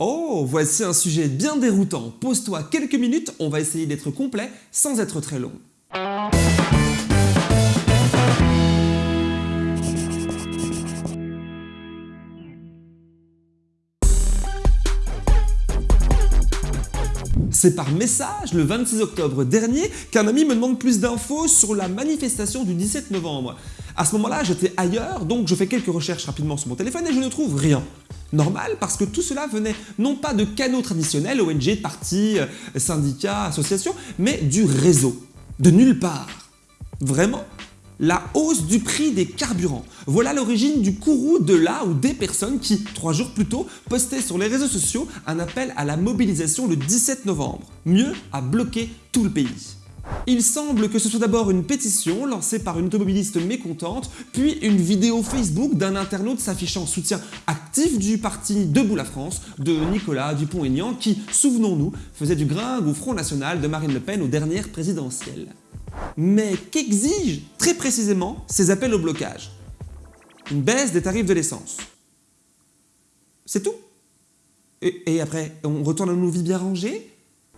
Oh, voici un sujet bien déroutant. Pose-toi quelques minutes, on va essayer d'être complet sans être très long. C'est par message, le 26 octobre dernier, qu'un ami me demande plus d'infos sur la manifestation du 17 novembre. À ce moment-là, j'étais ailleurs, donc je fais quelques recherches rapidement sur mon téléphone et je ne trouve rien. Normal, parce que tout cela venait non pas de canaux traditionnels, ONG, partis, euh, syndicats, associations, mais du réseau. De nulle part. Vraiment la hausse du prix des carburants. Voilà l'origine du courroux de là ou des personnes qui, trois jours plus tôt, postaient sur les réseaux sociaux un appel à la mobilisation le 17 novembre. Mieux, à bloquer tout le pays. Il semble que ce soit d'abord une pétition lancée par une automobiliste mécontente, puis une vidéo Facebook d'un internaute s'affichant soutien du parti Debout la France de Nicolas Dupont-Aignan qui, souvenons-nous, faisait du gringue au Front National de Marine Le Pen aux dernières présidentielles. Mais qu'exigent très précisément ces appels au blocage? Une baisse des tarifs de l'essence. C'est tout? Et, et, après, on retourne à nos vies bien rangées?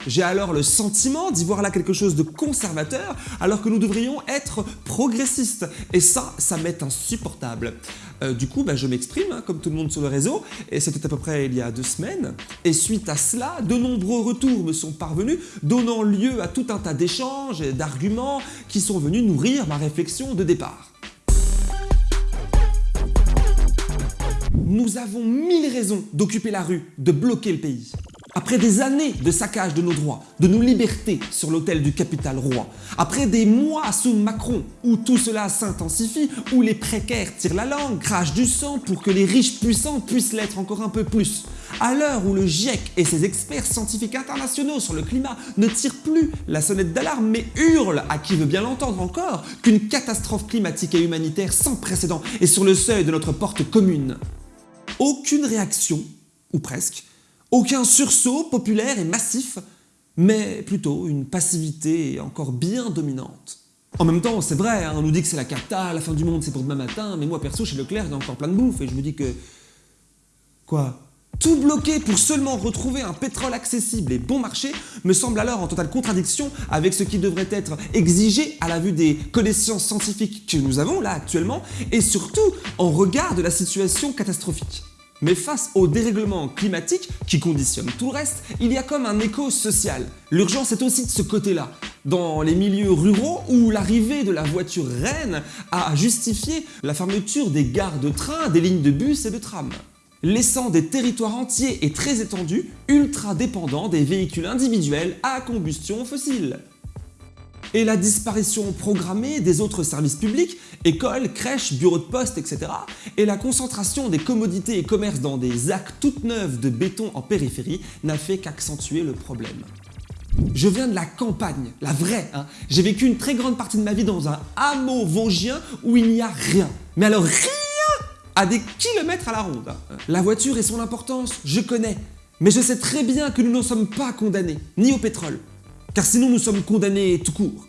J'ai alors le sentiment d'y voir là quelque chose de conservateur alors que nous devrions être progressistes. Et ça, ça m'est insupportable. Euh, du coup, bah, je m'exprime, hein, comme tout le monde sur le réseau, et c'était à peu près il y a deux semaines. Et suite à cela, de nombreux retours me sont parvenus, donnant lieu à tout un tas d'échanges et d'arguments qui sont venus nourrir ma réflexion de départ. Nous avons mille raisons d'occuper la rue, de bloquer le pays. Après des années de saccage de nos droits, de nos libertés sur l'autel du capital roi, après des mois sous Macron où tout cela s'intensifie, où les précaires tirent la langue, crachent du sang pour que les riches puissants puissent l'être encore un peu plus, à l'heure où le GIEC et ses experts scientifiques internationaux sur le climat ne tirent plus la sonnette d'alarme mais hurlent, à qui veut bien l'entendre encore, qu'une catastrophe climatique et humanitaire sans précédent est sur le seuil de notre porte commune. Aucune réaction, ou presque, aucun sursaut populaire et massif, mais plutôt une passivité encore bien dominante. En même temps, c'est vrai, hein, on nous dit que c'est la cata, la fin du monde c'est pour demain matin, mais moi perso chez Leclerc il encore plein de bouffe et je me dis que... Quoi? Tout bloquer pour seulement retrouver un pétrole accessible et bon marché me semble alors en totale contradiction avec ce qui devrait être exigé à la vue des connaissances scientifiques que nous avons là actuellement et surtout en regard de la situation catastrophique. Mais face au dérèglement climatique qui conditionne tout le reste, il y a comme un écho social. L'urgence est aussi de ce côté-là, dans les milieux ruraux où l'arrivée de la voiture reine a justifié la fermeture des gares de train, des lignes de bus et de tram laissant des territoires entiers et très étendus ultra dépendants des véhicules individuels à combustion fossile et la disparition programmée des autres services publics, écoles, crèches, bureaux de poste, etc. et la concentration des commodités et commerces dans des ZAC toutes neuves de béton en périphérie n'a fait qu'accentuer le problème. Je viens de la campagne, la vraie. Hein. J'ai vécu une très grande partie de ma vie dans un hameau vosgien où il n'y a rien. Mais alors rien À des kilomètres à la ronde. Hein. La voiture et son importance, je connais. Mais je sais très bien que nous n'en sommes pas condamnés, ni au pétrole, car sinon nous sommes condamnés tout court.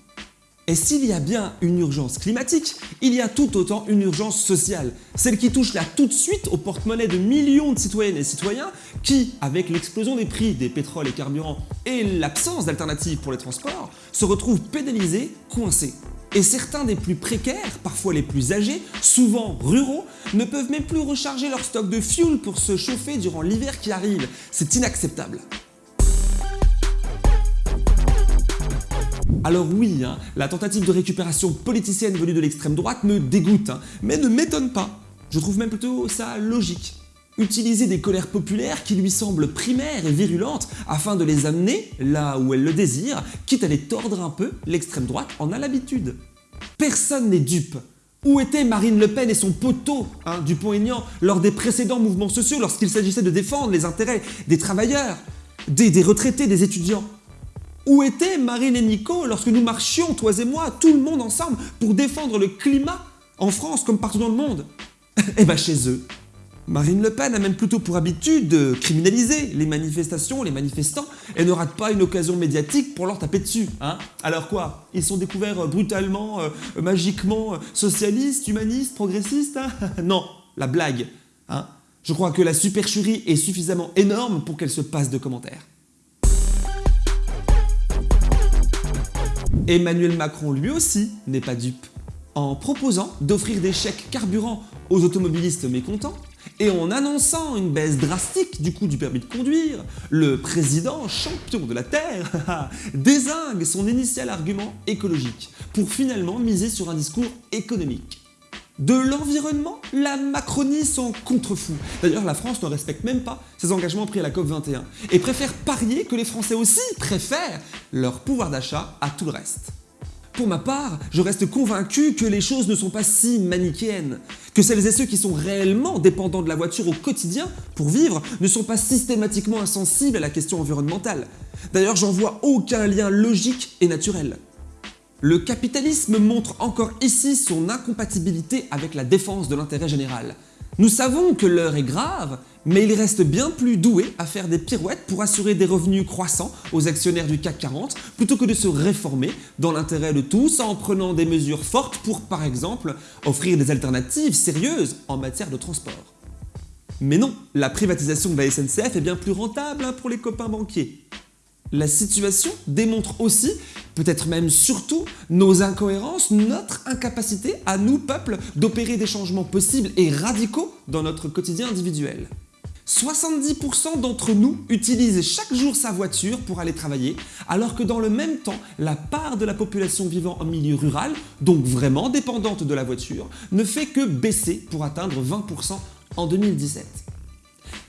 Et s'il y a bien une urgence climatique, il y a tout autant une urgence sociale, celle qui touche là tout de suite au porte-monnaie de millions de citoyennes et citoyens qui, avec l'explosion des prix des pétroles et carburants et l'absence d'alternatives pour les transports, se retrouvent pénalisés, coincés. Et certains des plus précaires, parfois les plus âgés, souvent ruraux, ne peuvent même plus recharger leur stock de fuel pour se chauffer durant l'hiver qui arrive. C'est inacceptable. Alors oui, hein, la tentative de récupération politicienne venue de l'extrême droite me dégoûte, hein, mais ne m'étonne pas. Je trouve même plutôt ça logique. Utiliser des colères populaires qui lui semblent primaires et virulentes afin de les amener là où elle le désire, quitte à les tordre un peu, l'extrême droite en a l'habitude. Personne n'est dupe. Où était Marine Le Pen et son poteau, hein, Dupont-Aignan, lors des précédents mouvements sociaux lorsqu'il s'agissait de défendre les intérêts des travailleurs, des retraités, des étudiants? Où était Marine et Nico lorsque nous marchions, toi et moi, tout le monde ensemble, pour défendre le climat, en France comme partout dans le monde? Eh ben chez eux. Marine Le Pen a même plutôt pour habitude de criminaliser les manifestations, les manifestants, et ne rate pas une occasion médiatique pour leur taper dessus. Hein? Alors quoi? Ils sont découverts brutalement, euh, magiquement, socialistes, humanistes, progressistes hein? Non, la blague. Hein? Je crois que la supercherie est suffisamment énorme pour qu'elle se passe de commentaires. Emmanuel Macron lui aussi n'est pas dupe. En proposant d'offrir des chèques carburant aux automobilistes mécontents, et en annonçant une baisse drastique du coût du permis de conduire, le président, champion de la Terre, désingue son initial argument écologique pour finalement miser sur un discours économique. De l'environnement, la Macronie s'en contrefou. D'ailleurs, la France ne respecte même pas ses engagements pris à la COP21 et préfère parier que les Français aussi préfèrent leur pouvoir d'achat à tout le reste. Pour ma part, je reste convaincu que les choses ne sont pas si manichéennes, que celles et ceux qui sont réellement dépendants de la voiture au quotidien pour vivre ne sont pas systématiquement insensibles à la question environnementale. D'ailleurs, j'en vois aucun lien logique et naturel. Le capitalisme montre encore ici son incompatibilité avec la défense de l'intérêt général. Nous savons que l'heure est grave, mais il reste bien plus doué à faire des pirouettes pour assurer des revenus croissants aux actionnaires du CAC 40 plutôt que de se réformer dans l'intérêt de tous en prenant des mesures fortes pour, par exemple, offrir des alternatives sérieuses en matière de transport. Mais non, la privatisation de la SNCF est bien plus rentable hein, pour les copains banquiers. La situation démontre aussi, peut-être même surtout, nos incohérences, notre incapacité à nous, peuple, d'opérer des changements possibles et radicaux dans notre quotidien individuel. 70% d'entre nous utilisent chaque jour sa voiture pour aller travailler, alors que dans le même temps, la part de la population vivant en milieu rural, donc vraiment dépendante de la voiture, ne fait que baisser pour atteindre 20% en 2017.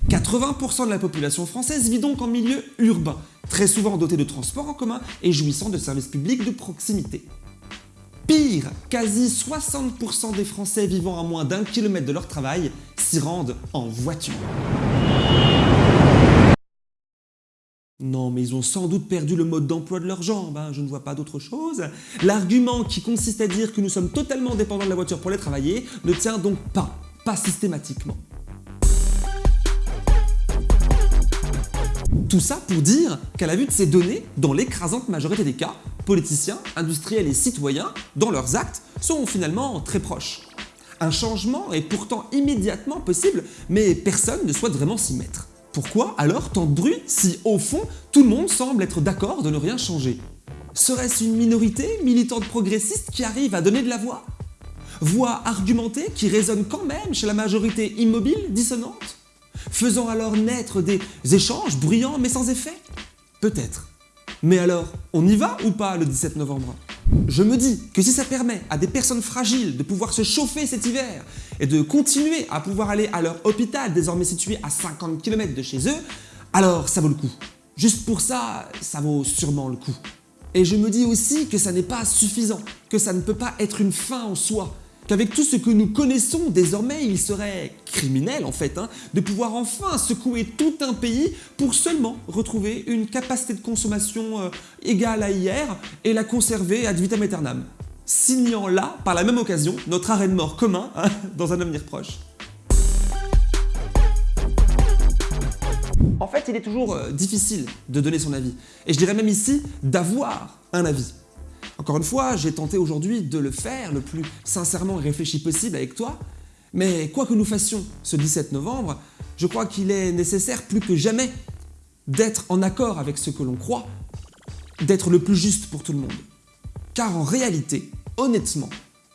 80% de la population française vit donc en milieu urbain, très souvent doté de transports en commun et jouissant de services publics de proximité. Pire, quasi 60% des Français vivant à moins d'un kilomètre de leur travail s'y rendent en voiture. Non, mais ils ont sans doute perdu le mode d'emploi de leurs jambes, hein, je ne vois pas d'autre chose. L'argument qui consiste à dire que nous sommes totalement dépendants de la voiture pour les travailler ne tient donc pas, pas systématiquement. Tout ça pour dire qu'à la vue de ces données, dans l'écrasante majorité des cas, politiciens, industriels et citoyens, dans leurs actes, sont finalement très proches. Un changement est pourtant immédiatement possible, mais personne ne souhaite vraiment s'y mettre. Pourquoi alors tant de bruit si, au fond, tout le monde semble être d'accord de ne rien changer? Serait-ce une minorité militante progressiste qui arrive à donner de la voix? Voix argumentée qui résonne quand même chez la majorité immobile, dissonante? Faisant alors naître des échanges bruyants mais sans effet Peut-être. Mais alors, on y va ou pas le 17 novembre? Je me dis que si ça permet à des personnes fragiles de pouvoir se chauffer cet hiver et de continuer à pouvoir aller à leur hôpital désormais situé à 50 km de chez eux, alors ça vaut le coup. Juste pour ça, ça vaut sûrement le coup. Et je me dis aussi que ça n'est pas suffisant, que ça ne peut pas être une fin en soi, qu'avec tout ce que nous connaissons désormais, il serait criminel en fait, hein, de pouvoir enfin secouer tout un pays pour seulement retrouver une capacité de consommation euh, égale à hier et la conserver ad vitam aeternam, signant là, par la même occasion, notre arrêt de mort commun hein, dans un avenir proche. En fait, il est toujours euh, difficile de donner son avis, et je dirais même ici d'avoir un avis. Encore une fois, j'ai tenté aujourd'hui de le faire le plus sincèrement et réfléchi possible avec toi, mais quoi que nous fassions ce 17 novembre, je crois qu'il est nécessaire plus que jamais d'être en accord avec ce que l'on croit, d'être le plus juste pour tout le monde. Car en réalité, honnêtement,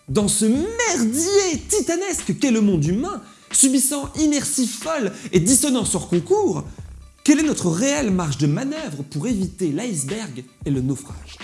dans ce merdier titanesque qu'est le monde humain, subissant inertie folle et dissonance hors concours, quelle est notre réelle marge de manœuvre pour éviter l'iceberg et le naufrage?